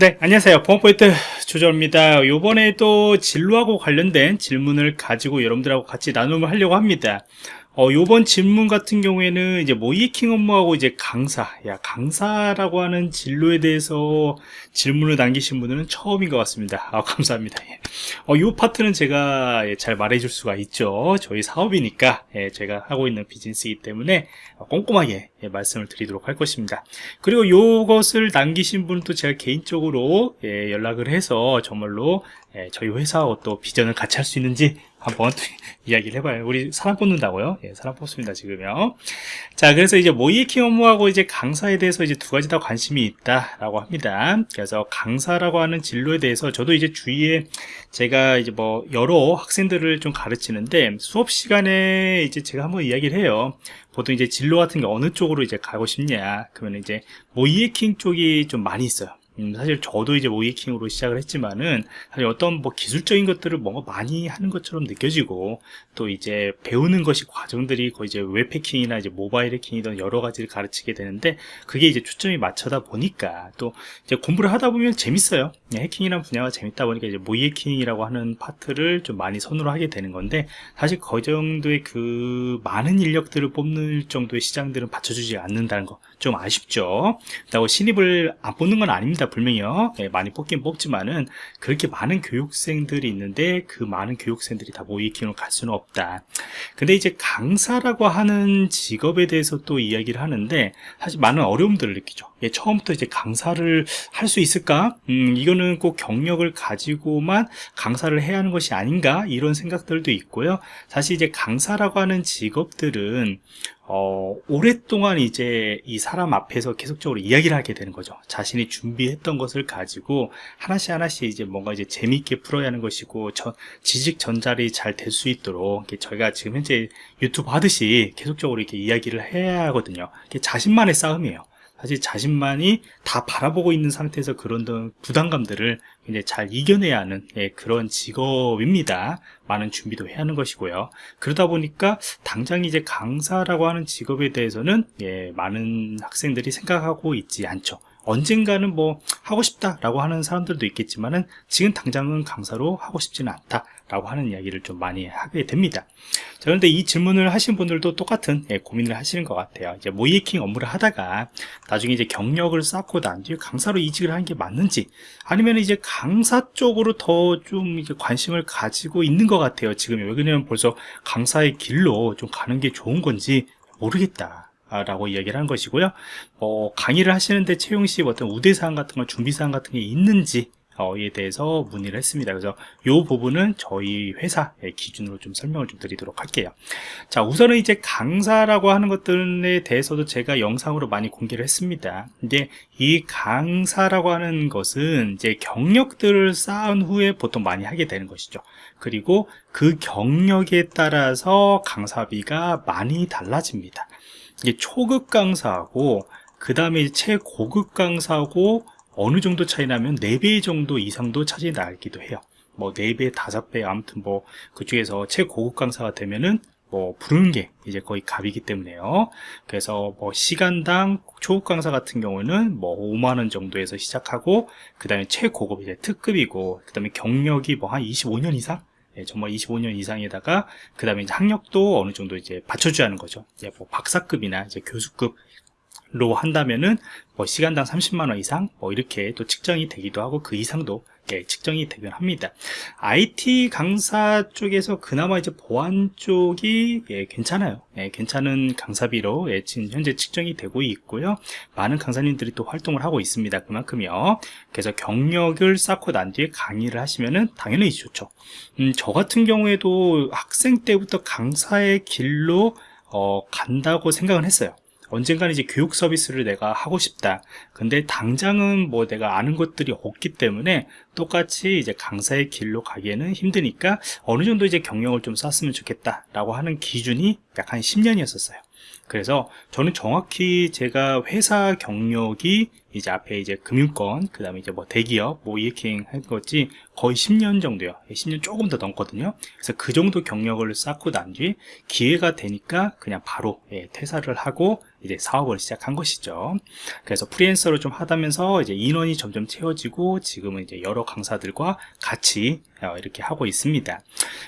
네, 안녕하세요. 보안포인트 조절입니다. 요번에 또 진로하고 관련된 질문을 가지고 여러분들하고 같이 나눔을 하려고 합니다. 어, 요번 질문 같은 경우에는 이제 모이킹 업무하고 이제 강사, 야, 강사라고 하는 진로에 대해서 질문을 남기신 분들은 처음인 것 같습니다. 아, 감사합니다. 예. 어, 요 파트는 제가 예, 잘 말해줄 수가 있죠. 저희 사업이니까, 예, 제가 하고 있는 비즈니스이기 때문에 꼼꼼하게 예, 말씀을 드리도록 할 것입니다. 그리고 요것을 남기신 분도 제가 개인적으로 예, 연락을 해서 정말로 예, 저희 회사하고 또 비전을 같이 할 수 있는지 한번 이야기를 해봐요. 우리 사람 뽑는다고요? 예, 사람 뽑습니다, 지금요. 자, 그래서 이제 모이킹 업무하고 이제 강사에 대해서 이제 두 가지 다 관심이 있다라고 합니다. 그래서 강사라고 하는 진로에 대해서 저도 이제 주위에 제가 이제 뭐 여러 학생들을 좀 가르치는데 수업 시간에 이제 제가 한번 이야기를 해요. 보통 이제 진로 같은 게 어느 쪽으로 이제 가고 싶냐. 그러면 이제 모의 해킹 쪽이 좀 많이 있어요. 음, 사실 저도 이제 모의 해킹으로 시작을 했지만은 사실 어떤 뭐 기술적인 것들을 뭔가 많이 하는 것처럼 느껴지고 또 이제 배우는 것이 과정들이 거의 이제 웹 해킹이나 이제 모바일 해킹이든 여러 가지를 가르치게 되는데 그게 이제 초점이 맞춰다 보니까 또 이제 공부를 하다 보면 재밌어요. 예, 해킹이라는 분야가 재밌다 보니까 이제 모의 해킹이라고 하는 파트를 좀 많이 선호를 하게 되는 건데 사실 그 정도의 그 많은 인력들을 뽑는 정도의 시장들은 받쳐주지 않는다는 거 좀 아쉽죠. 그렇다고 신입을 안 뽑는 건 아닙니다. 분명히요 네, 많이 뽑긴 뽑지만은 그렇게 많은 교육생들이 있는데 그 많은 교육생들이 다 모의킹으로 갈 수는 없다 근데 이제 강사라고 하는 직업에 대해서 또 이야기를 하는데 사실 많은 어려움들을 느끼죠 예, 처음부터 이제 강사를 할 수 있을까 음, 이거는 꼭 경력을 가지고만 강사를 해야 하는 것이 아닌가 이런 생각들도 있고요 사실 이제 강사라고 하는 직업들은 어, 오랫동안 이제 이 사람 앞에서 계속적으로 이야기를 하게 되는 거죠. 자신이 준비했던 것을 가지고 하나씩 하나씩 이제 뭔가 이제 재미있게 풀어야 하는 것이고, 저, 지식 전달이 잘 될 수 있도록 저희가 지금 현재 유튜브 하듯이 계속적으로 이렇게 이야기를 해야 하거든요. 자신만의 싸움이에요. 사실 자신만이 다 바라보고 있는 상태에서 그런 부담감들을 굉장히 잘 이겨내야 하는 예, 그런 직업입니다. 많은 준비도 해야 하는 것이고요. 그러다 보니까 당장 이제 강사라고 하는 직업에 대해서는 예, 많은 학생들이 생각하고 있지 않죠. 언젠가는 뭐 하고 싶다라고 하는 사람들도 있겠지만은 지금 당장은 강사로 하고 싶지는 않다 라고 하는 이야기를 좀 많이 하게 됩니다. 자, 그런데 이 질문을 하신 분들도 똑같은 예, 고민을 하시는 것 같아요. 이제 모이킹 업무를 하다가 나중에 이제 경력을 쌓고 난 뒤에 강사로 이직을 하는 게 맞는지 아니면 이제 강사 쪽으로 더좀 관심을 가지고 있는 것 같아요 지금 왜냐면 벌써 강사의 길로 좀 가는 게 좋은 건지 모르겠다 라고 이야기를 한 것이고요. 어, 강의를 하시는데 채용 시 어떤 우대사항 같은 거 준비사항 같은 게 있는지 에 대해서 문의를 했습니다. 그래서 이 부분은 저희 회사의 기준으로 좀 설명을 좀 드리도록 할게요. 자, 우선은 이제 강사라고 하는 것들에 대해서도 제가 영상으로 많이 공개를 했습니다. 근데 이 강사라고 하는 것은 이제 경력들을 쌓은 후에 보통 많이 하게 되는 것이죠. 그리고 그 경력에 따라서 강사비가 많이 달라집니다. 이게 초급 강사하고 그 다음에 최고급 강사하고 어느 정도 차이 나면 4배 정도 이상도 차이 나기도 해요. 뭐 4배, 5배 아무튼 뭐 그중에서 최고급 강사가 되면은 뭐 부르는 게 이제 거의 값이기 때문에요. 그래서 뭐 시간당 초급 강사 같은 경우는 뭐 5만원 정도에서 시작하고 그 다음에 최고급 이제 특급이고 그 다음에 경력이 뭐 한 25년 이상? 예, 정말 25년 이상에다가 그 다음에 학력도 어느 정도 이제 받쳐줘야 하는 거죠. 이제 뭐 박사급이나 이제 교수급 로 한다면은 뭐 시간당 30만원 이상 뭐 이렇게 또 측정이 되기도 하고 그 이상도 예, 측정이 되긴 합니다. IT 강사 쪽에서 그나마 이제 보안 쪽이 예, 괜찮아요. 예, 괜찮은 강사비로 예, 지금 현재 측정이 되고 있고요. 많은 강사님들이 또 활동을 하고 있습니다. 그만큼요. 그래서 경력을 쌓고 난 뒤에 강의를 하시면은 당연히 좋죠. 음, 저 같은 경우에도 학생 때부터 강사의 길로 어, 간다고 생각은 했어요 언젠가는 이제 교육 서비스를 내가 하고 싶다. 근데 당장은 뭐 내가 아는 것들이 없기 때문에 똑같이 이제 강사의 길로 가기에는 힘드니까 어느 정도 이제 경력을 좀 쌓았으면 좋겠다 라고 하는 기준이 약 한 10년이었었어요. 그래서 저는 정확히 제가 회사 경력이 이제 앞에 이제 금융권, 그 다음에 이제 뭐 대기업, 뭐 이해킹 한 거지 거의 10년 정도요. 10년 조금 더 넘거든요. 그래서 그 정도 경력을 쌓고 난 뒤 기회가 되니까 그냥 바로 예, 퇴사를 하고 이제 사업을 시작한 것이죠. 그래서 프리랜서로 좀 하다면서 이제 인원이 점점 채워지고 지금은 이제 여러 강사들과 같이 어, 이렇게 하고 있습니다.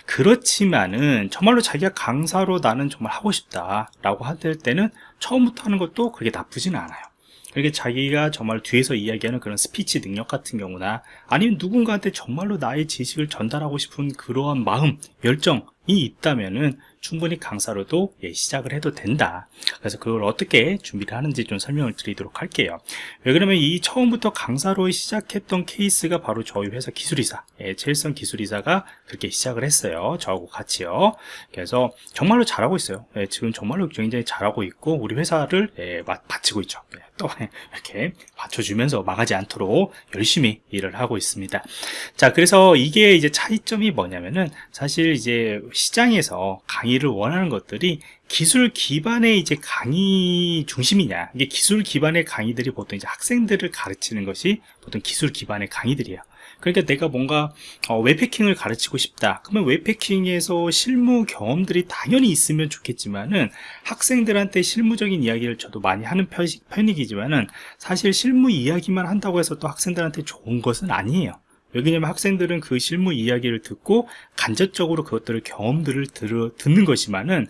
그렇지만은 정말로 자기가 강사로 나는 정말 하고 싶다 라고 할 때는 처음부터 하는 것도 그렇게 나쁘지는 않아요. 그렇게 자기가 정말 뒤에서 이야기하는 그런 스피치 능력 같은 경우나 아니면 누군가한테 정말로 나의 지식을 전달하고 싶은 그러한 마음, 열정이 있다면은 충분히 강사로도 예, 시작을 해도 된다. 그래서 그걸 어떻게 준비를 하는지 좀 설명을 드리도록 할게요. 왜 그러면 이 처음부터 강사로 시작했던 케이스가 바로 저희 회사 기술이사, 예, 제일성 기술이사가 그렇게 시작을 했어요. 저하고 같이요. 그래서 정말로 잘하고 있어요. 예, 지금 정말로 굉장히 잘하고 있고 우리 회사를 예, 바치고 있죠. 이렇게 받쳐주면서 망하지 않도록 열심히 일을 하고 있습니다. 자, 그래서 이게 이제 차이점이 뭐냐면은 사실 이제 시장에서 강의를 원하는 것들이 기술 기반의 이제 강의 중심이냐 이게 기술 기반의 강의들이 보통 이제 학생들을 가르치는 것이 보통 기술 기반의 강의들이에요 그러니까 내가 뭔가 어, 웹해킹을 가르치고 싶다. 그러면 웹해킹에서 실무 경험들이 당연히 있으면 좋겠지만은 학생들한테 실무적인 이야기를 저도 많이 하는 편이기지만은 사실 실무 이야기만 한다고 해서 또 학생들한테 좋은 것은 아니에요. 왜냐면 학생들은 그 실무 이야기를 듣고 간접적으로 그것들을 경험들을 들어, 듣는 것이만은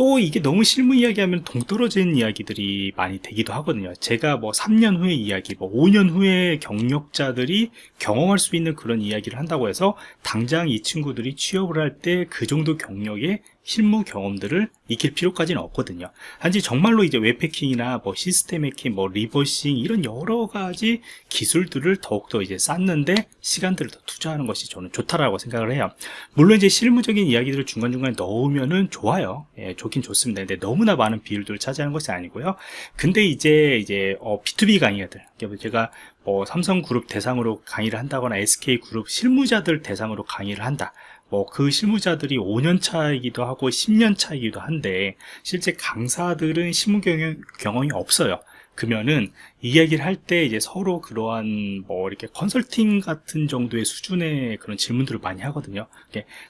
또 이게 너무 실무 이야기하면 동떨어진 이야기들이 많이 되기도 하거든요. 제가 뭐 3년 후의 이야기 뭐 5년 후에 경력자들이 경험할 수 있는 그런 이야기를 한다고 해서 당장 이 친구들이 취업을 할 때 그 정도 경력의 실무 경험들을 익힐 필요까지는 없거든요. 단지 정말로 이제 웹해킹이나 뭐 시스템 해킹 뭐 리버싱 이런 여러 가지 기술들을 더욱더 이제 쌓는데 시간들을 더 투자하는 것이 저는 좋다라고 생각을 해요. 물론 이제 실무적인 이야기들을 중간중간에 넣으면은 좋아요. 예, 좋긴 좋습니다. 근데 너무나 많은 비율들을 차지하는 것이 아니고요. 근데 이제 이제 어, B2B 강의들. 제가 뭐 삼성그룹 대상으로 강의를 한다거나 SK그룹 실무자들 대상으로 강의를 한다 뭐 그 실무자들이 5년 차이기도 하고 10년 차이기도 한데 실제 강사들은 실무 경험, 경험이 없어요. 그러면은 이야기를 할 때 이제 서로 그러한 뭐 이렇게 컨설팅 같은 정도의 수준의 그런 질문들을 많이 하거든요.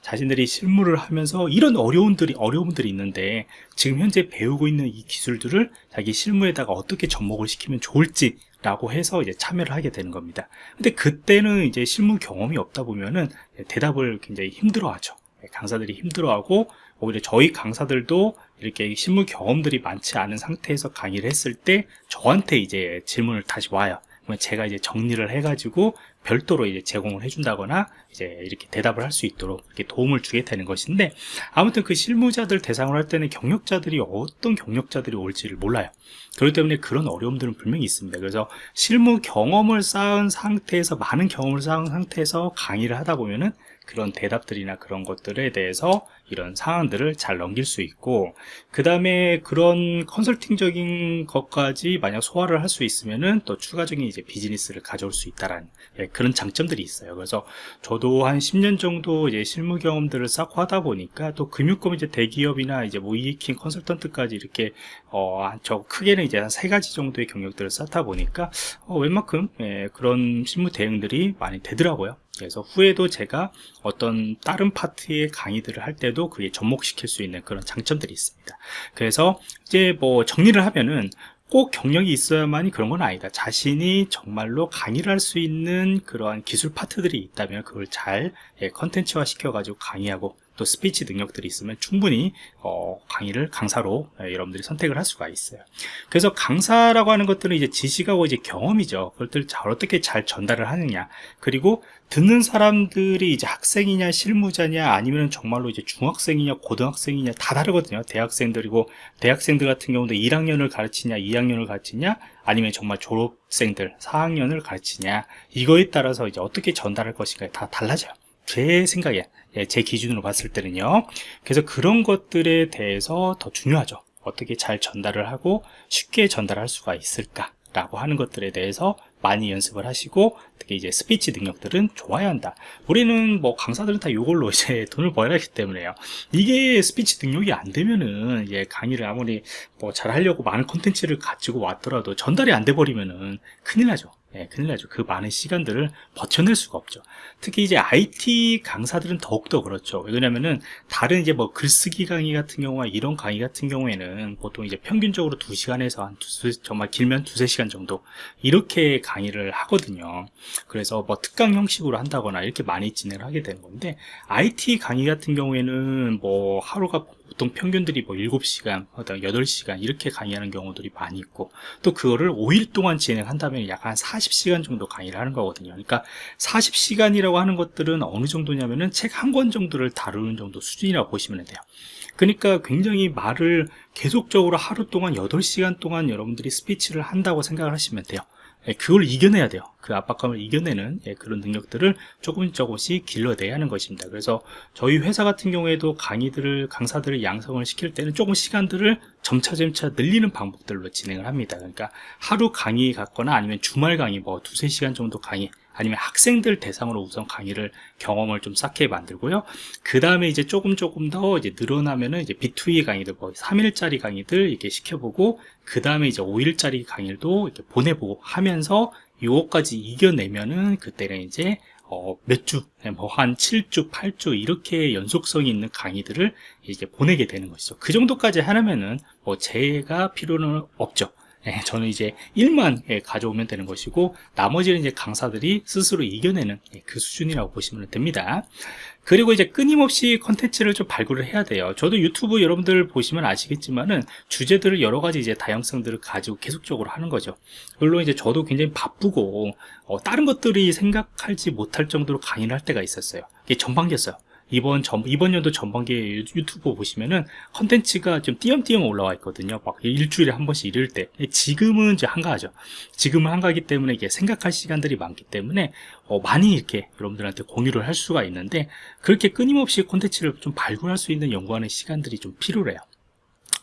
자신들이 실무를 하면서 이런 어려움들이 어려움들이 있는데 지금 현재 배우고 있는 이 기술들을 자기 실무에다가 어떻게 접목을 시키면 좋을지 라고 해서 이제 참여를 하게 되는 겁니다. 근데 그때는 이제 실무 경험이 없다 보면은 대답을 굉장히 힘들어 하죠. 강사들이 힘들어하고 오히려 저희 강사들도 이렇게 실무 경험들이 많지 않은 상태에서 강의를 했을 때 저한테 이제 질문을 다시 와요. 제가 이제 정리를 해가지고 별도로 이제 제공을 해준다거나 이제 이렇게 대답을 할 수 있도록 이렇게 도움을 주게 되는 것인데 아무튼 그 실무자들 대상으로 할 때는 경력자들이 어떤 경력자들이 올지를 몰라요. 그렇기 때문에 그런 어려움들은 분명히 있습니다. 그래서 실무 경험을 쌓은 상태에서 많은 경험을 쌓은 상태에서 강의를 하다 보면은 그런 대답들이나 그런 것들에 대해서 이런 상황들을 잘 넘길 수 있고 그 다음에 그런 컨설팅적인 것까지 만약 소화를 할 수 있으면은 또 추가적인 이제 비즈니스를 가져올 수 있다라는 예, 그런 장점들이 있어요. 그래서 저도 한 10년 정도 이제 실무 경험들을 쌓고 하다 보니까 또 금융권 이제 대기업이나 이제 뭐 이해킹 컨설턴트까지 이렇게 어저 크게는 이제 한 세 가지 정도의 경력들을 쌓다 보니까 어, 웬만큼 예, 그런 실무 대응들이 많이 되더라고요. 그래서 후에도 제가 어떤 다른 파트의 강의들을 할 때도 그게 접목시킬 수 있는 그런 장점들이 있습니다. 그래서 이제 뭐 정리를 하면은 꼭 경력이 있어야만이 그런 건 아니다. 자신이 정말로 강의를 할 수 있는 그러한 기술 파트들이 있다면 그걸 잘 예, 컨텐츠화 시켜 가지고 강의하고 또 스피치 능력들이 있으면 충분히 어, 강의를 강사로 예, 여러분들이 선택을 할 수가 있어요. 그래서 강사라고 하는 것들은 이제 지식하고 이제 경험이죠. 그것들 잘 어떻게 잘 전달을 하느냐. 그리고 듣는 사람들이 이제 학생이냐 실무자냐 아니면 정말로 이제 중학생이냐 고등학생이냐 다 다르거든요. 대학생들이고 대학생들 같은 경우도 1학년을 가르치냐 2학년을 가르치냐 아니면 정말 졸업생들 4학년을 가르치냐 이거에 따라서 이제 어떻게 전달할 것인가 다 달라져요. 제 생각에 예, 제 기준으로 봤을 때는요. 그래서 그런 것들에 대해서 더 중요하죠. 어떻게 잘 전달을 하고 쉽게 전달할 수가 있을까 라고 하는 것들에 대해서 많이 연습을 하시고 특히 이제 스피치 능력들은 좋아야 한다. 우리는 뭐 강사들은 다 이걸로 이제 돈을 벌어야 하기 때문에요. 이게 스피치 능력이 안 되면은 이제 강의를 아무리 뭐 잘하려고 많은 콘텐츠를 가지고 왔더라도 전달이 안 돼 버리면은 큰일 나죠 예, 큰일 나죠. 그 많은 시간들을 버텨낼 수가 없죠. 특히 이제 IT 강사들은 더욱더 그렇죠. 왜냐면은 다른 이제 뭐 글쓰기 강의 같은 경우와 이런 강의 같은 경우에는 보통 이제 평균적으로 2시간에서 한 두, 정말 길면 두세 시간 정도 이렇게 강의를 하거든요. 그래서 뭐 특강 형식으로 한다거나 이렇게 많이 진행을 하게 되는 건데 IT 강의 같은 경우에는 뭐 하루가 보통 평균들이 뭐 7시간, 8시간 이렇게 강의하는 경우들이 많이 있고 또 그거를 5일 동안 진행한다면 약 한 40시간 정도 강의를 하는 거거든요. 그러니까 40시간이라고 하는 것들은 어느 정도냐면은 책 한 권 정도를 다루는 정도 수준이라고 보시면 돼요. 그러니까 굉장히 말을 계속적으로 하루 동안 8시간 동안 여러분들이 스피치를 한다고 생각을 하시면 돼요. 예, 그걸 이겨내야 돼요. 그 압박감을 이겨내는 예, 그런 능력들을 조금 조금씩 길러내야 하는 것입니다. 그래서 저희 회사 같은 경우에도 강의들을 강사들을 양성을 시킬 때는 조금 시간들을 점차점차 늘리는 방법들로 진행을 합니다. 그러니까 하루 강의 같거나 아니면 주말 강의 뭐 두세 시간 정도 강의 아니면 학생들 대상으로 우선 강의를 경험을 좀 쌓게 만들고요. 그 다음에 이제 조금 조금 더 이제 늘어나면은 이제 B2E 강의들 뭐 3일짜리 강의들 이렇게 시켜보고 그 다음에 이제 5일짜리 강의도 이렇게 보내보고 하면서 요거까지 이겨내면은 그때는 이제 어, 몇 주, 뭐 한 7주, 8주 이렇게 연속성이 있는 강의들을 이제 보내게 되는 것이죠. 그 정도까지 하려면은 뭐 제가 필요는 없죠. 예, 저는 이제 1만 예, 가져오면 되는 것이고 나머지는 이제 강사들이 스스로 이겨내는 예, 그 수준이라고 보시면 됩니다. 그리고 이제 끊임없이 컨텐츠를 좀 발굴을 해야 돼요. 저도 유튜브 여러분들 보시면 아시겠지만은 주제들을 여러 가지 이제 다양성들을 가지고 계속적으로 하는 거죠. 물론 이제 저도 굉장히 바쁘고 어, 다른 것들이 생각하지 못할 정도로 강의를 할 때가 있었어요. 이게 전반기였어요 이번 전, 이번 연도 전반기에 유튜브 보시면은 컨텐츠가 좀 띄엄띄엄 올라와 있거든요. 막 일주일에 한 번씩 이럴 때. 지금은 이제 한가하죠. 지금은 한가하기 때문에 이게 생각할 시간들이 많기 때문에 어, 많이 이렇게 여러분들한테 공유를 할 수가 있는데 그렇게 끊임없이 콘텐츠를 좀 발굴할 수 있는 연구하는 시간들이 좀 필요해요.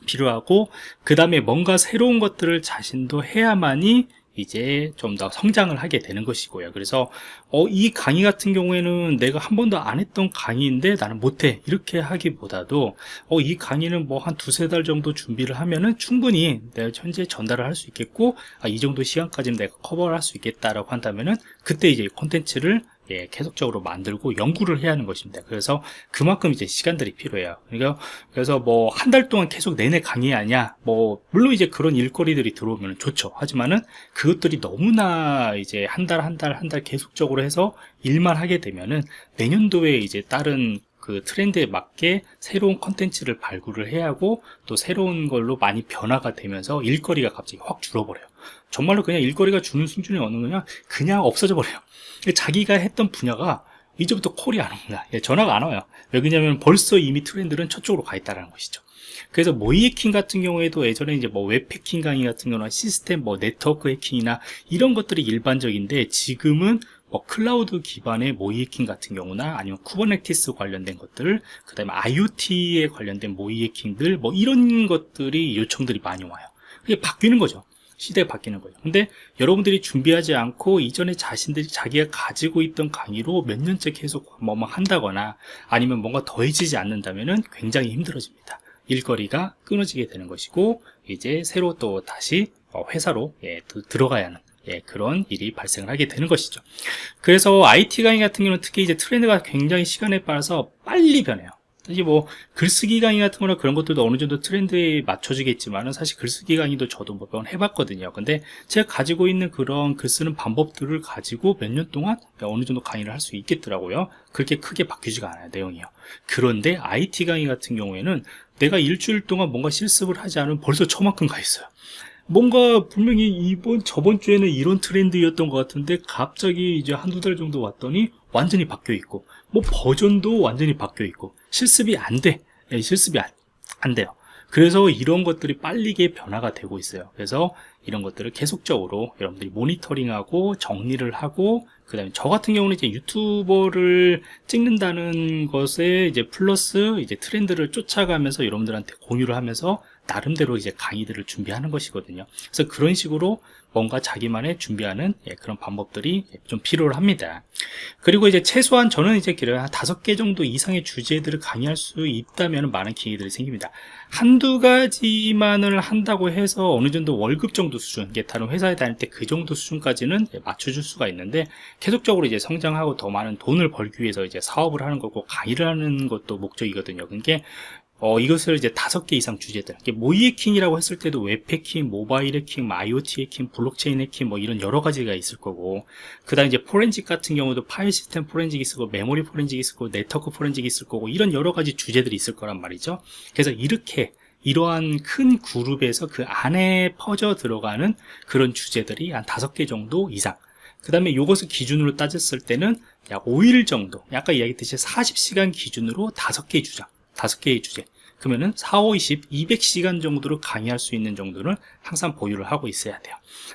필요하고 그 다음에 뭔가 새로운 것들을 자신도 해야만이 이제 좀 더 성장을 하게 되는 것이고요. 그래서 어, 이 강의 같은 경우에는 내가 한 번도 안 했던 강의인데 나는 못해. 이렇게 하기보다도 어, 이 강의는 뭐 한 두세 달 정도 준비를 하면은 충분히 내가 현재 전달을 할 수 있겠고 아, 이 정도 시간까지는 내가 커버를 할 수 있겠다라고 한다면은 그때 이제 콘텐츠를 예, 계속적으로 만들고 연구를 해야 하는 것입니다. 그래서 그만큼 이제 시간들이 필요해요. 그러니까 그래서 뭐 한 달 동안 계속 내내 강의하냐, 뭐 물론 이제 그런 일거리들이 들어오면 좋죠. 하지만은 그것들이 너무나 이제 한 달 한 달 한 달 계속적으로 해서 일만 하게 되면은 내년도에 이제 다른 그 트렌드에 맞게 새로운 컨텐츠를 발굴을 해야 하고 또 새로운 걸로 많이 변화가 되면서 일거리가 갑자기 확 줄어버려요. 정말로 그냥 일거리가 주는 수준이 어느 거냐 그냥 없어져 버려요. 자기가 했던 분야가 이제부터 콜이 안 옵니다. 예, 전화가 안 와요. 왜냐하면 벌써 이미 트렌드는 저쪽으로 가 있다는 것이죠. 그래서 모의 해킹 같은 경우에도 예전에 이제 뭐 웹 해킹 강의 같은 경우나 시스템 뭐 네트워크 해킹이나 이런 것들이 일반적인데 지금은 뭐 클라우드 기반의 모의 해킹 같은 경우나 아니면 Kubernetes 관련된 것들 그 다음에 IoT에 관련된 모의 해킹들 뭐 이런 것들이 요청들이 많이 와요. 이게 바뀌는 거죠. 시대가 바뀌는 거예요 근데 여러분들이 준비하지 않고 이전에 자신들이 자기가 가지고 있던 강의로 몇 년째 계속 뭐뭐 한다거나 아니면 뭔가 더해지지 않는다면 굉장히 힘들어집니다. 일거리가 끊어지게 되는 것이고 이제 새로 또 다시 어, 회사로 예, 들어가야 하는 예, 그런 일이 발생을 하게 되는 것이죠. 그래서 IT 강의 같은 경우는 특히 이제 트렌드가 굉장히 시간에 따라서 빨리 변해요 사실 뭐 글쓰기 강의 같은 거나 그런 것들도 어느 정도 트렌드에 맞춰지겠지만은 사실 글쓰기 강의도 저도 몇 번 해봤거든요. 근데 제가 가지고 있는 그런 글 쓰는 방법들을 가지고 몇 년 동안 어느 정도 강의를 할 수 있겠더라고요. 그렇게 크게 바뀌지가 않아요 내용이요. 그런데 IT 강의 같은 경우에는 내가 일주일 동안 뭔가 실습을 하지 않으면 벌써 저만큼 가 있어요 뭔가 분명히 이번 저번 주에는 이런 트렌드였던 것 같은데 갑자기 이제 한두 달 정도 왔더니 완전히 바뀌어 있고 뭐 버전도 완전히 바뀌어 있고 실습이 안돼. 네, 실습이 안, 안 돼요. 그래서 이런 것들이 빠르게 변화가 되고 있어요. 그래서 이런 것들을 계속적으로 여러분들이 모니터링하고 정리를 하고 그 다음에 저 같은 경우는 이제 유튜버를 찍는다는 것에 이제 플러스 이제 트렌드를 쫓아가면서 여러분들한테 공유를 하면서 나름대로 이제 강의들을 준비하는 것이거든요 그래서 그런 식으로 뭔가 자기만의 준비하는 예, 그런 방법들이 좀 필요합니다. 그리고 이제 최소한 저는 이제 길어요. 한 다섯 개 정도 이상의 주제들을 강의할 수 있다면 많은 기회들이 생깁니다. 한두 가지만을 한다고 해서 어느 정도 월급 정도 수준, 이게 다른 회사에 다닐 때 그 정도 수준까지는 맞춰줄 수가 있는데 계속적으로 이제 성장하고 더 많은 돈을 벌기 위해서 이제 사업을 하는 거고 강의를 하는 것도 목적이거든요. 그게 어, 이것을 이제 다섯 개 이상 주제들. 모의 해킹이라고 했을 때도 웹 해킹, 모바일 해킹, 뭐 IoT 해킹, 블록체인 해킹, 뭐 이런 여러 가지가 있을 거고. 그 다음 이제 포렌식 같은 경우도 파일 시스템 포렌식이 있을 거고, 메모리 포렌식이 있을 거고, 네트워크 포렌식이 있을 거고, 이런 여러 가지 주제들이 있을 거란 말이죠. 그래서 이렇게 이러한 큰 그룹에서 그 안에 퍼져 들어가는 그런 주제들이 한 다섯 개 정도 이상. 그 다음에 이것을 기준으로 따졌을 때는 약 5일 정도, 약간 이야기했듯이 40시간 기준으로 다섯 개의 주장. 다섯 개의 주제. 그러면은 4, 5, 20, 200시간 정도로 강의할 수 있는 정도는 항상 보유를 하고 있어야 돼요.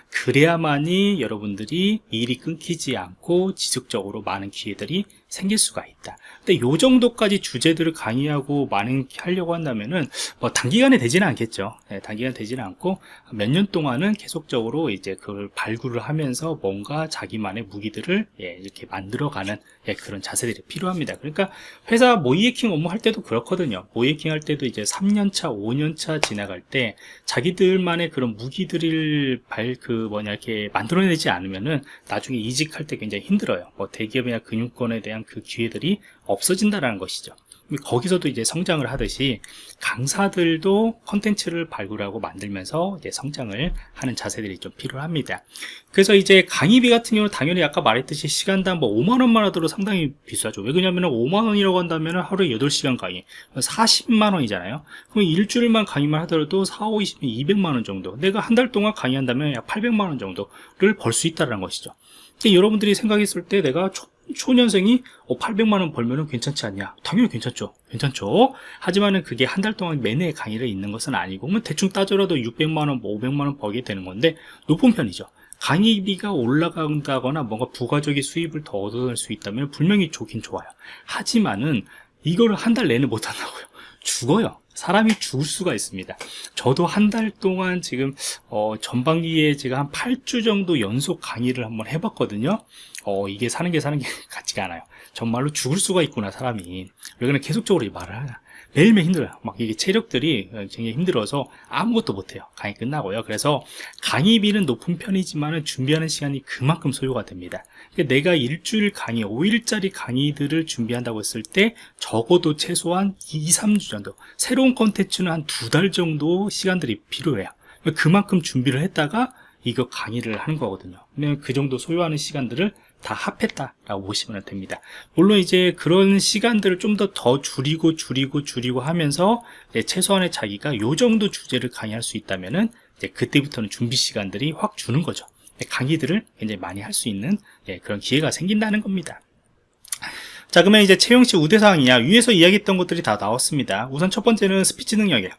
그래야만이 여러분들이 일이 끊기지 않고 지속적으로 많은 기회들이 생길 수가 있다. 근데 요 정도까지 주제들을 강의하고 많은 하려고 한다면은 뭐 단기간에 되지는 않겠죠. 네, 단기간 되지는 않고 몇 년 동안은 계속적으로 이제 그걸 발굴을 하면서 뭔가 자기만의 무기들을 예, 이렇게 만들어가는 예, 그런 자세들이 필요합니다. 그러니까 회사 모의 해킹 업무 할 때도 그렇거든요. 모의 해킹 할 때도 이제 3년차 5년차 지나갈 때 자기들만의 그런 무기들을 발 그 뭐냐 이렇게 만들어내지 않으면은 나중에 이직할 때 굉장히 힘들어요. 뭐 대기업이나 금융권에 대한 그 기회들이 없어진다라는 것이죠 거기서도 이제 성장을 하듯이 강사들도 컨텐츠를 발굴하고 만들면서 이제 성장을 하는 자세들이 좀 필요합니다. 그래서 이제 강의비 같은 경우는 당연히 아까 말했듯이 시간당 뭐 5만원만 하더라도 상당히 비싸죠. 왜 그러냐면 5만원이라고 한다면 하루에 8시간 강의 40만원이잖아요. 그럼 일주일만 강의만 하더라도 4, 5, 20, 200만원 정도 내가 한 달 동안 강의한다면 약 800만원 정도를 벌 수 있다는 것이죠. 여러분들이 생각했을 때 내가 초 년생이 800만원 어, 벌면은 괜찮지 않냐? 당연히 괜찮죠. 괜찮죠. 하지만은 그게 한 달 동안 매매 강의를 있는 것은 아니고 뭐 대충 따져라도 600만원 500만원 뭐 벌게 되는 건데 높은 편이죠. 강의비가 올라간다거나 뭔가 부가적인 수입을 더 얻어낼 수 있다면 분명히 좋긴 좋아요. 하지만은 이거를 한 달 내내 못한다고요. 죽어요 사람이 죽을 수가 있습니다. 저도 한 달 동안 지금 어, 전반기에 제가 한 8주 정도 연속 강의를 한번 해봤거든요. 어, 이게 사는 게 사는 게 같지가 않아요. 정말로 죽을 수가 있구나 사람이. 왜 그냥 계속적으로 이 말을 하냐 매일매일 힘들어요. 막 이게 체력들이 굉장히 힘들어서 아무것도 못해요. 강의 끝나고요. 그래서 강의비는 높은 편이지만 준비하는 시간이 그만큼 소요가 됩니다. 그러니까 내가 일주일 강의 5일짜리 강의들을 준비한다고 했을 때 적어도 최소한 2, 3주 정도 새로운 컨텐츠는 한 두 달 정도 시간들이 필요해요. 그만큼 준비를 했다가 이거 강의를 하는 거거든요. 그 정도 소요하는 시간들을 다 합했다라고 보시면 됩니다. 물론 이제 그런 시간들을 좀더더 줄이고 줄이고 줄이고 하면서 최소한의 자기가 요 정도 주제를 강의할 수 있다면은 이제 그때부터는 준비 시간들이 확 주는 거죠. 강의들을 굉장히 많이 할 수 있는 예, 그런 기회가 생긴다는 겁니다. 자 그러면 이제 채용 시 우대사항이야 위에서 이야기했던 것들이 다 나왔습니다. 우선 첫 번째는 스피치 능력이에요.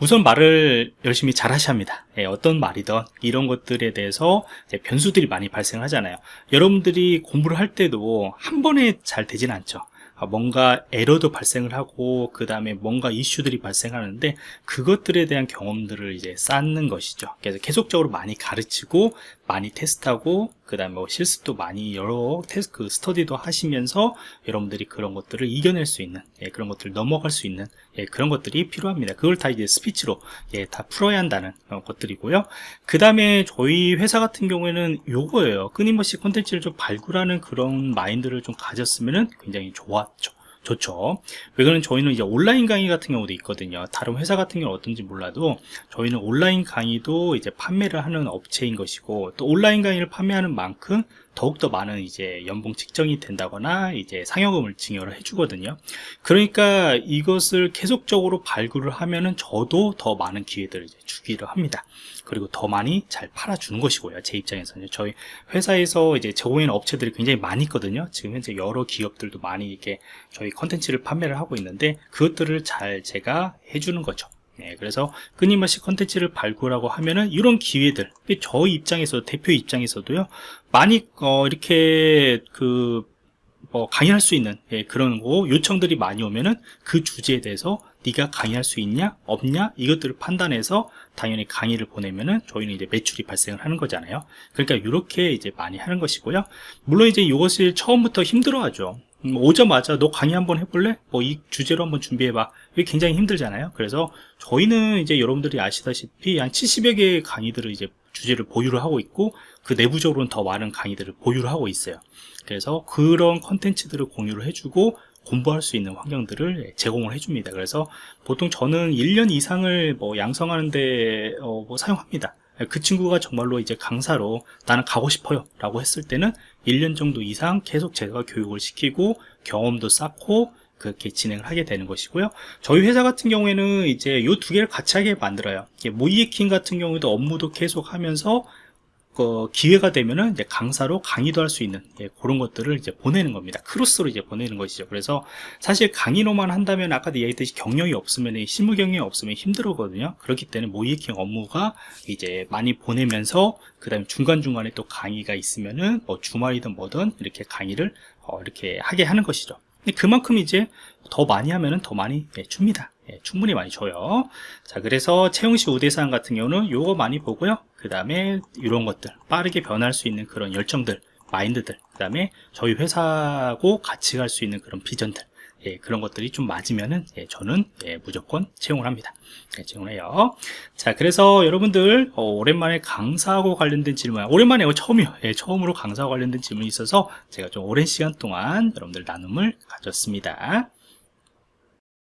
우선 말을 열심히 잘 하셔야 합니다. 예, 어떤 말이든 이런 것들에 대해서 변수들이 많이 발생하잖아요. 여러분들이 공부를 할 때도 한 번에 잘 되지는 않죠. 아, 뭔가 에러도 발생을 하고 그 다음에 뭔가 이슈들이 발생하는데 그것들에 대한 경험들을 이제 쌓는 것이죠. 그래서 계속적으로 많이 가르치고 많이 테스트하고 그 다음에 뭐 실습도 많이 여러 테스트 그 스터디도 하시면서 여러분들이 그런 것들을 이겨낼 수 있는 예, 그런 것들을 넘어갈 수 있는 예, 그런 것들이 필요합니다. 그걸 다 이제 스피치로 예, 다 풀어야 한다는 것들이고요. 그 다음에 저희 회사 같은 경우에는 요거예요. 끊임없이 콘텐츠를 좀 발굴하는 그런 마인드를 좀 가졌으면 굉장히 좋았죠 좋죠. 왜 그러면 저희는 이제 온라인 강의 같은 경우도 있거든요. 다른 회사 같은 경우는 어떤지 몰라도 저희는 온라인 강의도 이제 판매를 하는 업체인 것이고 또 온라인 강의를 판매하는 만큼 더욱더 많은 이제 연봉 측정이 된다거나 이제 상여금을 증여를 해주거든요. 그러니까 이것을 계속적으로 발굴을 하면은 저도 더 많은 기회들을 이제 주기를 합니다. 그리고 더 많이 잘 팔아주는 것이고요 제 입장에서는. 저희 회사에서 이제 제공하는 업체들이 굉장히 많이 있거든요. 지금 현재 여러 기업들도 많이 이렇게 저희 컨텐츠를 판매를 하고 있는데 그것들을 잘 제가 해주는 거죠 네, 그래서 끊임없이 컨텐츠를 발굴하고 하면은 이런 기회들 저 입장에서 대표 입장에서도요 많이 어, 이렇게 그 뭐 강의할 수 있는 예, 그런 거 요청들이 많이 오면은 그 주제에 대해서 네가 강의할 수 있냐 없냐 이것들을 판단해서 당연히 강의를 보내면은 저희는 이제 매출이 발생을 하는 거잖아요. 그러니까 이렇게 이제 많이 하는 것이고요. 물론 이제 이것을 처음부터 힘들어하죠 음, 오자마자 너 강의 한번 해볼래? 뭐 이 주제로 한번 준비해봐 이게 굉장히 힘들잖아요 그래서 저희는 이제 여러분들이 아시다시피 한 70여 개의 강의들을 이제 주제를 보유를 하고 있고 그 내부적으로는 더 많은 강의들을 보유를 하고 있어요 그래서 그런 컨텐츠들을 공유를 해주고 공부할 수 있는 환경들을 제공을 해줍니다. 그래서 보통 저는 1년 이상을 뭐 양성하는데 어, 뭐 사용합니다. 그 친구가 정말로 이제 강사로 나는 가고 싶어요 라고 했을 때는 1년 정도 이상 계속 제가 교육을 시키고 경험도 쌓고 그렇게 진행을 하게 되는 것이고요. 저희 회사 같은 경우에는 이제 이 두 개를 같이 하게 만들어요. 모이에킹 같은 경우에도 업무도 계속 하면서 그 기회가 되면은 이제 강사로 강의도 할 수 있는 예, 그런 것들을 이제 보내는 겁니다. 크로스로 이제 보내는 것이죠. 그래서 사실 강의로만 한다면 아까도 얘기했듯이 경력이 없으면 실무 경력이 없으면 힘들거든요. 그렇기 때문에 모이킹 업무가 이제 많이 보내면서 그다음에 중간 중간에 또 강의가 있으면은 뭐 주말이든 뭐든 이렇게 강의를 어, 이렇게 하게 하는 것이죠. 그만큼 이제 더 많이 하면은 더 많이 예, 줍니다. 예, 충분히 많이 줘요. 자, 그래서 채용시 우대사항 같은 경우는 요거 많이 보고요. 그 다음에 이런 것들, 빠르게 변할 수 있는 그런 열정들, 마인드들, 그 다음에 저희 회사하고 같이 갈 수 있는 그런 비전들, 예, 그런 것들이 좀 맞으면은 예, 저는 예, 무조건 채용을 합니다. 예, 채용을 해요. 자, 그래서 여러분들 어, 오랜만에 강사하고 관련된 질문, 오랜만에 이거 처음이요. 예, 처음으로 강사와 관련된 질문이 있어서 제가 좀 오랜 시간 동안 여러분들 나눔을 가졌습니다.